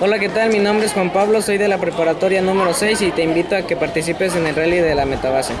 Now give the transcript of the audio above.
Hola, ¿qué tal? Mi nombre es Juan Pablo, soy de la preparatoria número 6 y te invito a que participes en el rally de la Metabase.